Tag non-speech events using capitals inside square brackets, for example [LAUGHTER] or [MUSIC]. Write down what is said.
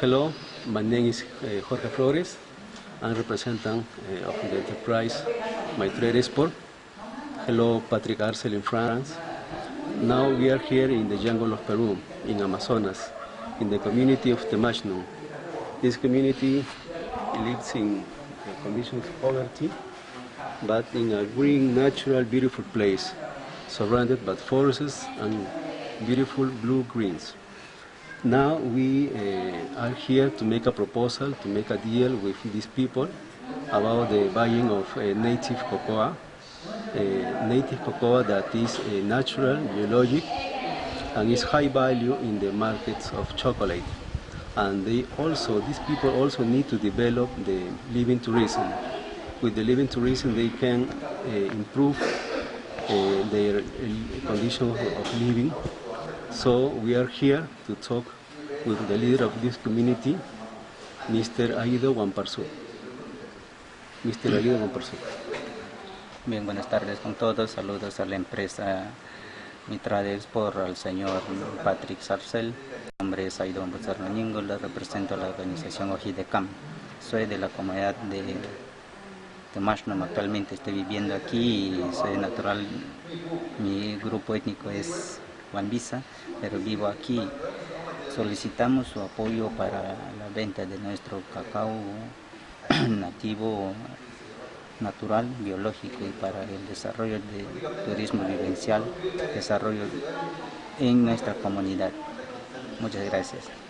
Hello, my name is uh, Jorge Flores. I'm uh, of the enterprise Maitre Export. Hello, Patrick Arcel in France. Now we are here in the jungle of Peru, in Amazonas, in the community of Temachno. This community lives in conditions of poverty, but in a green, natural, beautiful place, surrounded by forests and beautiful blue greens. Now we uh, are here to make a proposal, to make a deal with these people about the buying of uh, native cocoa, uh, native cocoa that is uh, natural, biologic, and is high value in the markets of chocolate. And they also, these people also need to develop the living tourism. With the living tourism, they can uh, improve uh, their condition of living so we are here to talk with the leader of this community, Mr. Aido Wamparsu. Mr. Aido Wamparsu. Bien, buenas tardes con todos. Saludos a la empresa Mitra de Export, al señor Patrick Sarcel. Mi nombre es Aido Wamparsu represento a la organización Ojidecam. Soy de la comunidad de Temashnom, actualmente estoy viviendo aquí y soy natural. Mi grupo étnico es Wambisa, pero vivo aquí. Solicitamos su apoyo para la venta de nuestro cacao [CLEARS THROAT] nativo, natural, biológico y para el desarrollo del turismo vivencial, desarrollo en nuestra comunidad. Muchas gracias.